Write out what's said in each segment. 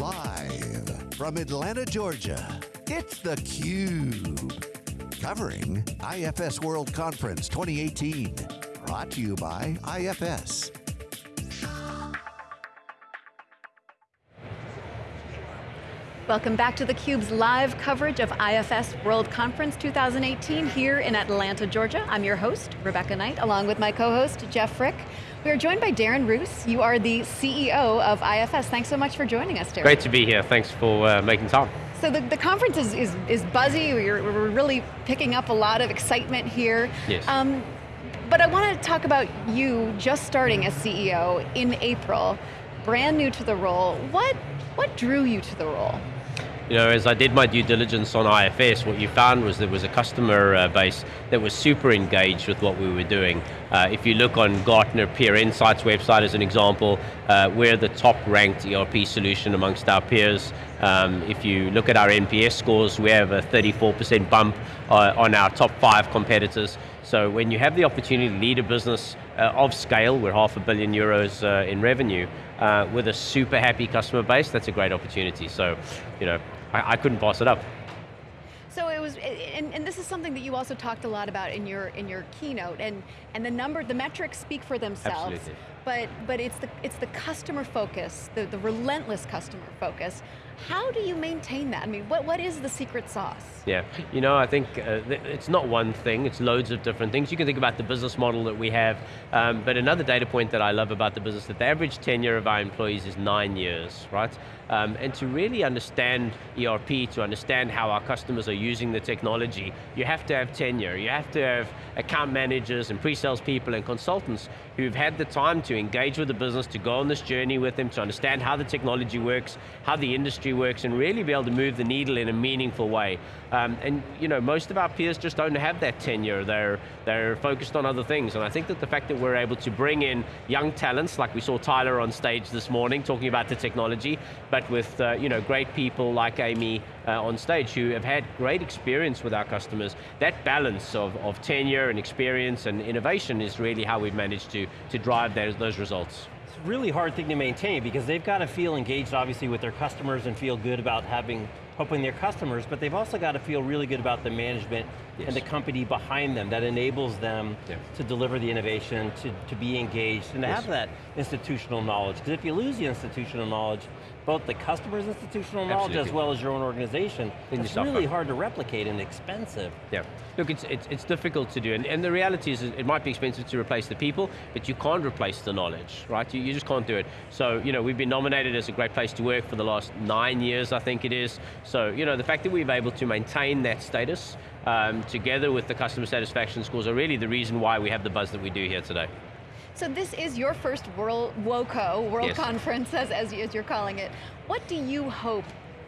Live from Atlanta, Georgia, it's theCUBE. Covering IFS World Conference 2018. Brought to you by IFS. Welcome back to theCUBE's live coverage of IFS World Conference 2018 here in Atlanta, Georgia. I'm your host, Rebecca Knight, along with my co-host, Jeff Frick. We are joined by Darren Roos. You are the CEO of IFS. Thanks so much for joining us, Darren. Great to be here. Thanks for uh, making time. So the, the conference is, is, is buzzy. We're, we're, really picking up a lot of excitement here. Yes. Um, but I want to talk about you just starting as CEO in April, brand new to the role. What, what drew you to the role? You know, as I did my due diligence on IFS, what you found was there was a customer uh, base that was super engaged with what we were doing. Uh, if you look on Gartner Peer Insights website as an example, uh, we're the top ranked ERP solution amongst our peers. Um, if you look at our NPS scores, we have a 34% bump uh, on our top five competitors. So when you have the opportunity to lead a business uh, of scale, we're half a billion euros uh, in revenue, uh, with a super happy customer base, that's a great opportunity. So, you know, I, I couldn't pass it up. So it was, and, and, this is something that you also talked a lot about in your in your keynote, and and the number, the metrics speak for themselves. Absolutely. But but it's the it's the customer focus, the the relentless customer focus. How do you maintain that? I mean, what what is the secret sauce? Yeah, you know, I think uh, it's not one thing, it's loads of different things. You can think about the business model that we have, um, but another data point that I love about the business, is that the average tenure of our employees is nine years, right? Um, and to really understand ERP, to understand how our customers are using the technology, you have to have tenure. You have to have account managers and pre-sales people and consultants who've had the time to engage with the business, to go on this journey with them, to understand how the technology works, how the industry works, and really be able to move the needle in a meaningful way. Um, and you know, most of our peers just don't have that tenure. They're, they're focused on other things. And I think that the fact that we're able to bring in young talents, like we saw Tyler on stage this morning talking about the technology, but with uh, you know, great people like Amy uh, on stage who have had great experience with our customers, that balance of, of tenure and experience and innovation is really how we've managed to, to drive those, those results It's a really hard thing to maintain because they've got to feel engaged obviously with their customers and feel good about having helping their customers, but they've also got to feel really good about the management yes. and the company behind them that enables them yeah. to deliver the innovation, to, to be engaged, and to yes. have that institutional knowledge. Because if you lose the institutional knowledge, both the customer's institutional knowledge Absolutely. as well as your own organization, it's really hard to replicate and expensive. Yeah, look, it's, it's, it's difficult to do, and, and the reality is it might be expensive to replace the people, but you can't replace the knowledge, right? You, you just can't do it. So, you know, we've been nominated as a great place to work for the last nine years, I think it is. So, you know, the fact that we've been able to maintain that status, um, together with the customer satisfaction scores, are really the reason why we have the buzz that we do here today. So this is your first World WOCO, World yes. Conference, as, as, as you're calling it. What do you hope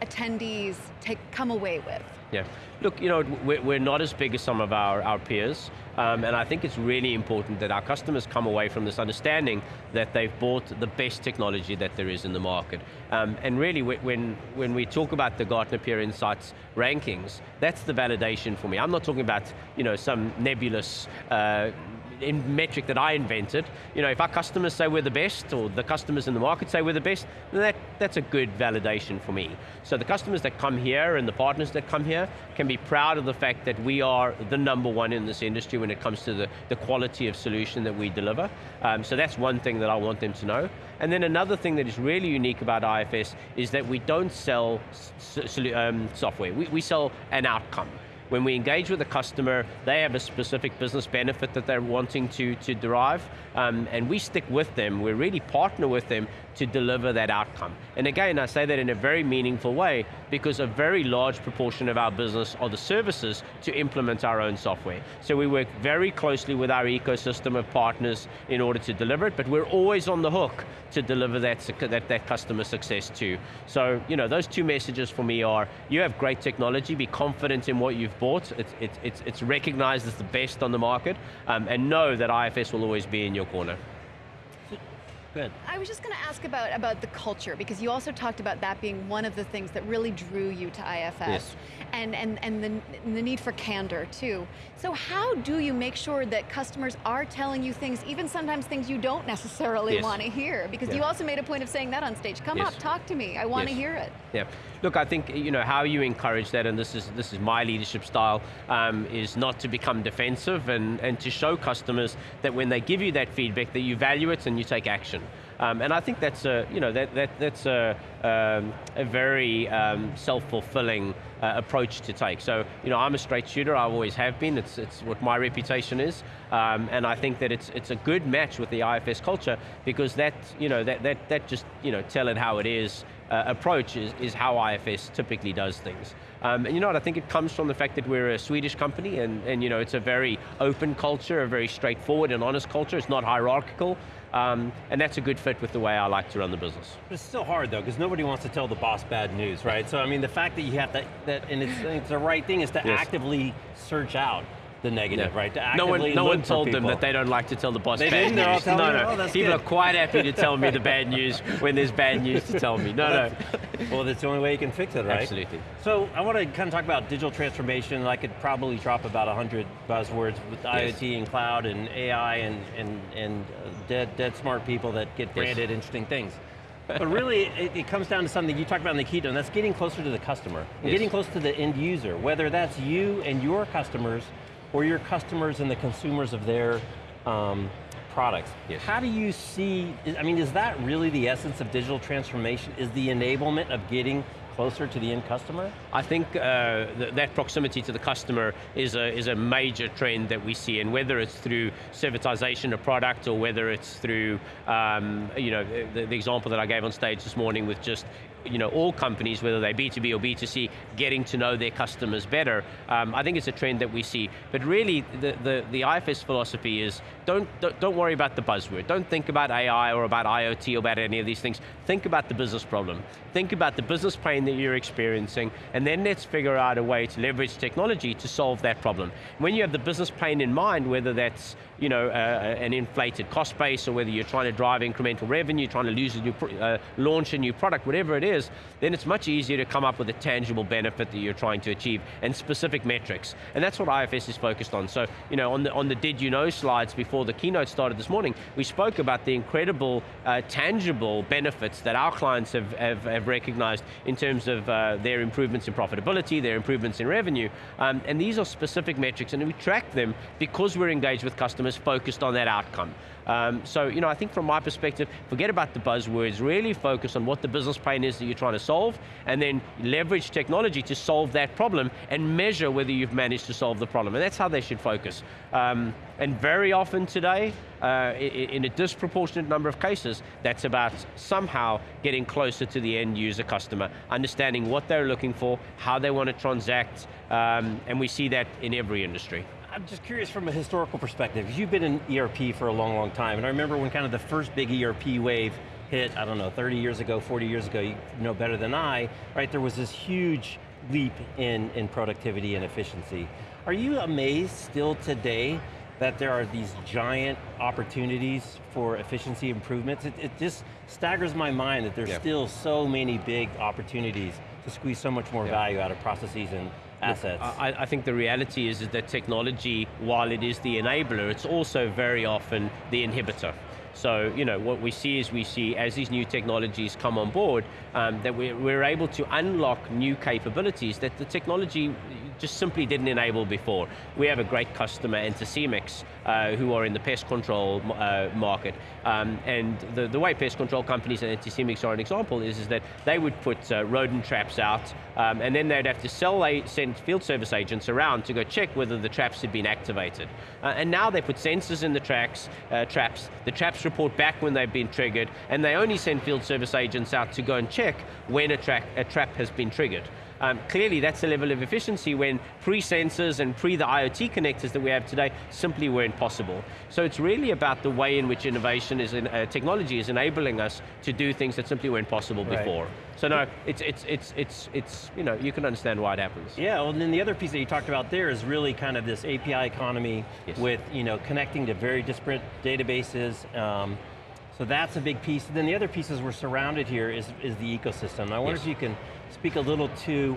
attendees take, come away with? Yeah, look, you know, we're not as big as some of our, our peers, um, and I think it's really important that our customers come away from this understanding that they've bought the best technology that there is in the market. Um, and really, when, when we talk about the Gartner Peer Insights rankings, that's the validation for me. I'm not talking about, you know, some nebulous uh, metric that I invented. You know, if our customers say we're the best, or the customers in the market say we're the best, that, that's a good validation for me. So the customers that come here and the partners that come here can be proud of the fact that we are the number one in this industry when it comes to the, the quality of solution that we deliver. Um, so that's one thing that I want them to know. And then another thing that is really unique about IFS is that we don't sell um, software, we, we sell an outcome. When we engage with a customer, they have a specific business benefit that they're wanting to, to derive, um, and we stick with them, we really partner with them to deliver that outcome. And again, I say that in a very meaningful way because a very large proportion of our business are the services to implement our own software. So we work very closely with our ecosystem of partners in order to deliver it, but we're always on the hook to deliver that, that, that customer success too. So, you know, those two messages for me are, you have great technology, be confident in what you've bought, it's, it's, it's, recognized as the best on the market, um, and know that IFS will always be in your corner. Good. I was just going to ask about, about the culture, because you also talked about that being one of the things that really drew you to IFS. Yes. And, and, and, the, the need for candor, too. So how do you make sure that customers are telling you things, even sometimes things you don't necessarily Yes. want to hear? Because Yeah. you also made a point of saying that on stage. Come Yes. up, talk to me, I want to hear it. Yeah, look, I think you know how you encourage that, and this is this is my leadership style, um, is not to become defensive and and to show customers that when they give you that feedback, that you value it and you take action. Um, and I think that's a you know that that that's a um, a very um, self-fulfilling uh, approach to take. So you know I'm a straight shooter. I always have been. It's it's what my reputation is, um, and I think that it's it's a good match with the IFS culture because that you know that that that just you know tell it how it is uh, approach is, is how IFS typically does things. Um, and you know what, I think it comes from the fact that we're a Swedish company and, and you know, it's a very open culture, a very straightforward and honest culture, it's not hierarchical, um, and that's a good fit with the way I like to run the business. It's still hard though, because nobody wants to tell the boss bad news, right? So I mean, the fact that you have to, that and it's, it's the right thing is to Yes. actively search out the negative, Yeah. right? To no one, no one told them that they don't like to tell the boss They bad? News. no, no. Oh, People good. are quite happy to tell me the bad news when there's bad news to tell me. No, no. Well, that's the only way you can fix it, right? Absolutely. So I want to kind of talk about digital transformation. I could probably drop about 100 buzzwords with Yes. IoT and cloud and AI and, and, and uh, dead, dead smart people that get branded interesting things. But really, it, it comes down to something you talked about in the keynote, and that's getting closer to the customer. Yes. getting close to the end user, whether that's you and your customers, or your customers and the consumers of their um, products. Yes. How do you see, I mean, is that really the essence of digital transformation? Is the enablement of getting closer to the end customer? I think uh, th that proximity to the customer is a, is a major trend that we see, and whether it's through servitization of product or whether it's through, um, you know, the, the example that I gave on stage this morning with just you know, all companies, whether they B2B or B2C, getting to know their customers better. Um, I think it's a trend that we see. But really, the, the, the IFS philosophy is don't, don't, don't worry about the buzzword. Don't think about AI or about IoT or about any of these things. Think about the business problem. Think about the business pain that you're experiencing, and then let's figure out a way to leverage technology to solve that problem. When you have the business pain in mind, whether that's you know, uh, an inflated cost base or whether you're trying to drive incremental revenue, trying to lose a new uh, launch a new product, whatever it is, then it's much easier to come up with a tangible benefit that you're trying to achieve and specific metrics. And that's what IFS is focused on. So, you know, on the, on the did you know slides before the keynote started this morning, we spoke about the incredible uh, tangible benefits that our clients have, have, have recognized in terms of uh, their improvements in profitability, their improvements in revenue. Um, and these are specific metrics and we track them because we're engaged with customers focused on that outcome. Um, so, you know, I think from my perspective, forget about the buzzwords, really focus on what the business pain is that you're trying to solve, and then leverage technology to solve that problem, and measure whether you've managed to solve the problem. And that's how they should focus. Um, and very often today, uh, in a disproportionate number of cases, that's about somehow getting closer to the end user customer, understanding what they're looking for, how they want to transact, um, and we see that in every industry. I'm just curious from a historical perspective. You've been in ERP for a long, long time, and I remember when kind of the first big ERP wave hit, I don't know, 30 years ago, 40 years ago, you know better than I, right? There was this huge leap in, in productivity and efficiency. Are you amazed still today that there are these giant opportunities for efficiency improvements? It, it just staggers my mind that there's Yeah. still so many big opportunities to squeeze so much more Yeah. value out of processes and assets. I, I think the reality is, is that technology, while it is the enabler, it's also very often the inhibitor. So, you know, what we see is we see as these new technologies come on board, um, that we're, we're able to unlock new capabilities that the technology just simply didn't enable before. We have a great customer, Anticimex, uh, who are in the pest control uh, market. Um, and the, the way pest control companies and Anticimex are an example is, is that they would put uh, rodent traps out, um, and then they'd have to sell a, send field service agents around to go check whether the traps had been activated. Uh, and now they put sensors in the tracks, uh, traps, the traps report back when they've been triggered, and they only send field service agents out to go and check when a, tra a trap has been triggered. Um, clearly that's a level of efficiency when pre-sensors and pre the IoT connectors that we have today simply weren't possible. So it's really about the way in which innovation is, in, uh, technology is enabling us to do things that simply weren't possible Right. before. So no, it's, it's, it's, it's, it's, you know, you can understand why it happens. Yeah, well, and then the other piece that you talked about there is really kind of this API economy Yes. with you know connecting to very disparate databases. Um, So that's a big piece. And then the other pieces we're surrounded here is, is the ecosystem. I wonder Yes. if you can speak a little to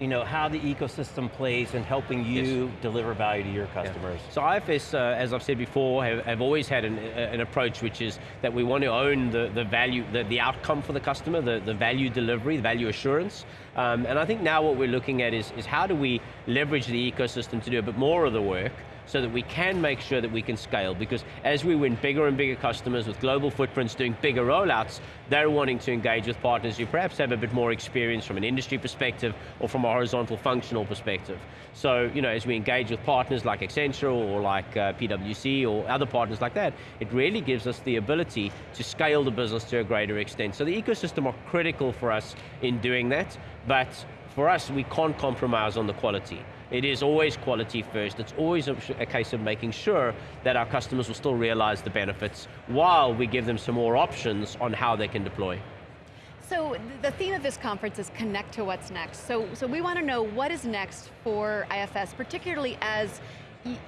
you know, how the ecosystem plays in helping you deliver value to your customers. So IFS, uh, as I've said before, have, have always had an, an approach which is that we want to own the, the value, the, the outcome for the customer, the, the value delivery, the value assurance. Um, and I think now what we're looking at is, is how do we leverage the ecosystem to do a bit more of the work so that we can make sure that we can scale because as we win bigger and bigger customers with global footprints doing bigger rollouts, they're wanting to engage with partners who perhaps have a bit more experience from an industry perspective or from a horizontal functional perspective. So, you know, as we engage with partners like Accenture or like uh, PwC or other partners like that, it really gives us the ability to scale the business to a greater extent. So the ecosystem are critical for us in doing that, but for us, we can't compromise on the quality. It is always quality first. It's always a, a, case of making sure that our customers will still realize the benefits while we give them some more options on how they can deploy. So the theme of this conference is connect to what's next. So, so we want to know what is next for IFS, particularly as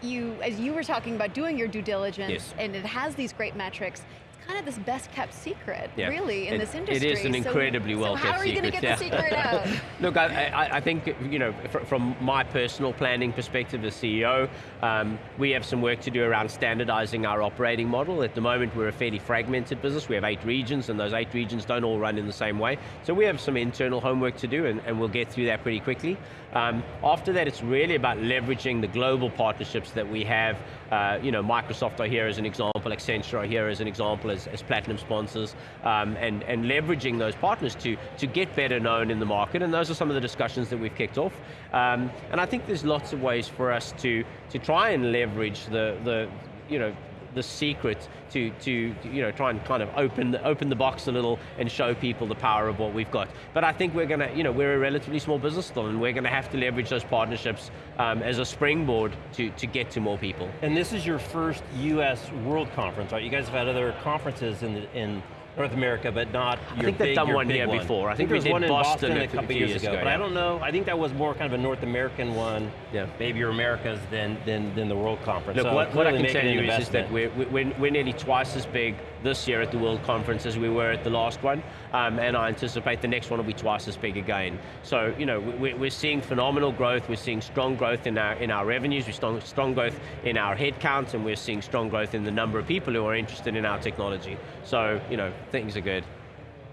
you, as you were talking about doing your due diligence, yes. and it has these great metrics, kind of this best kept secret, yeah. really, in it, this industry. It is an incredibly so, well so kept how are you secret. going to get the secret out? Look, I, I, I, think, you know, from my personal planning perspective as CEO, um, we have some work to do around standardizing our operating model. At the moment, we're a fairly fragmented business. We have eight regions, and those eight regions don't all run in the same way. So we have some internal homework to do, and, and we'll get through that pretty quickly. Um, after that, it's really about leveraging the global partnerships that we have. Uh, you know, Microsoft are here as an example, Accenture are here as an example as, as platinum sponsors, um, and, and leveraging those partners to, to get better known in the market, and those are some of the discussions that we've kicked off. Um, and I think there's lots of ways for us to, to try and leverage the, the you know, the secret to, to you know, try and kind of open the, open the box a little and show people the power of what we've got. But I think we're going to, you know, we're a relatively small business still and we're going to have to leverage those partnerships um, as a springboard to, to get to more people. And this is your first US World Conference, right? You guys have had other conferences in, the, in North America, but not I your think they've done one big here one. before. I I think think, we was did one in Boston Boston a couple years years ago, ago, but I don't know, I think that was more kind of a North American one, Yeah. maybe your Americas than, than, than the World Conference. Look, so what, what I can tell you is, is that we're, we're, we're nearly twice as big this year at the World Conference as we were at the last one, um, and I anticipate the next one will be twice as big again. So, you know, we, we're seeing phenomenal growth, we're seeing strong growth in our, in our revenues, we're strong, strong growth in our headcount, and we're seeing strong growth in the number of people who are interested in our technology. So, you know, things are good.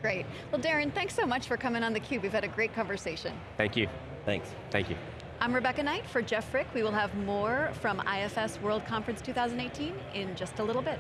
Great. Well, Darren, thanks so much for coming on theCUBE. We've had a great conversation. Thank you. Thanks. Thank you. I'm Rebecca Knight for Jeff Frick. We will have more from IFS World Conference 2018 in just a little bit.